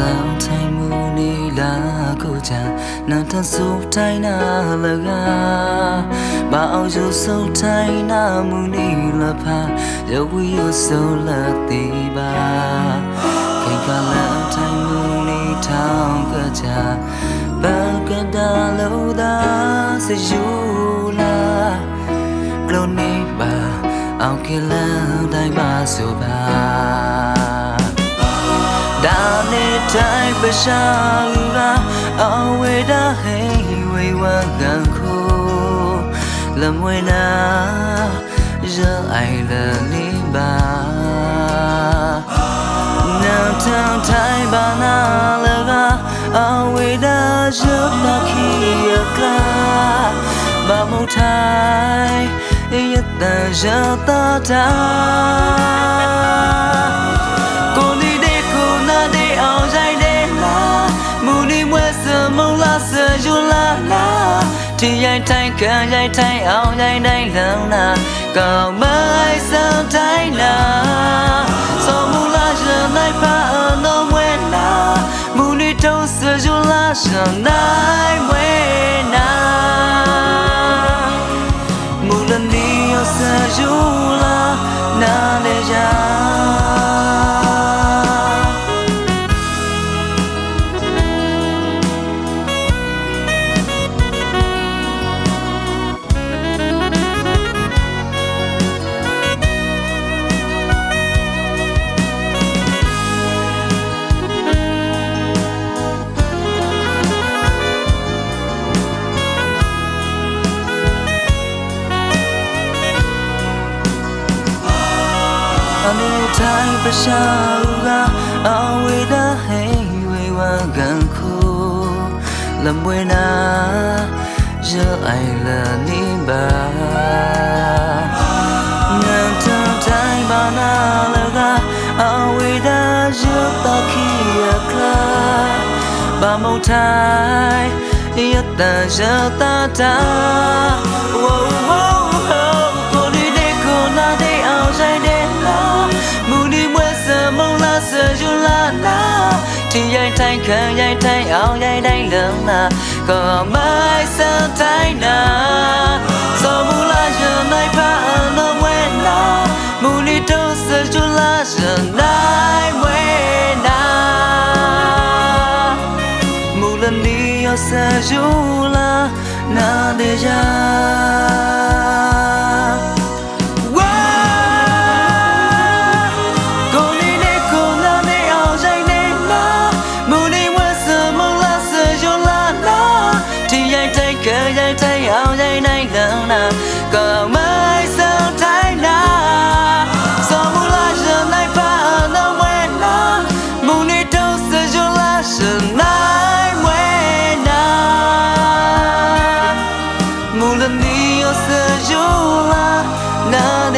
လောင်ထိုင်မှုနေလာကိုချာနာတဆူတိုင်းနာလကမအောင်ယူဆုံးတိုင်းနာမှုနေလဖာရုပ်ဝီယူဆုံးလာတိပါခေကလောင်ထိုင်မှုနေထောင်ကချာဘာကဒါလို့သာစယူလာကလုံးနေပါအောင်ကလန်တိုင်းပါဆိုပါ đã nê trái bê sa ao quê đã hay quê qua gần khu làm quê na, giờ ai là ni ba nàng thang thái ba na là ga ao quê đã giúp ta khi ca ba mâu thái nhất ta giờ ta ထီရိုက်တိုင်းကံရိုက်တိုင်းအောင်ရိုက်တိုင်းလမ်းနာကောင်းမိုင်းဆောင်တိုင်းနာဆောမူလာရနိုင်ပါအနော်ဝဲနာမူနီတုံးစဂျူလာရှန်နိုင်ဝဲ 타는 샤우가 아위다 헤이웨이와 간쿠 람웨나 giờ ai là ni bà ngàn trăm trái bà na là ga awi đã giúp ta khi akla bà mau thái yết ta giờ ta ta dây thay khờ dây thay áo dây đây lớn na Có mai sơ thay na So 的酒了那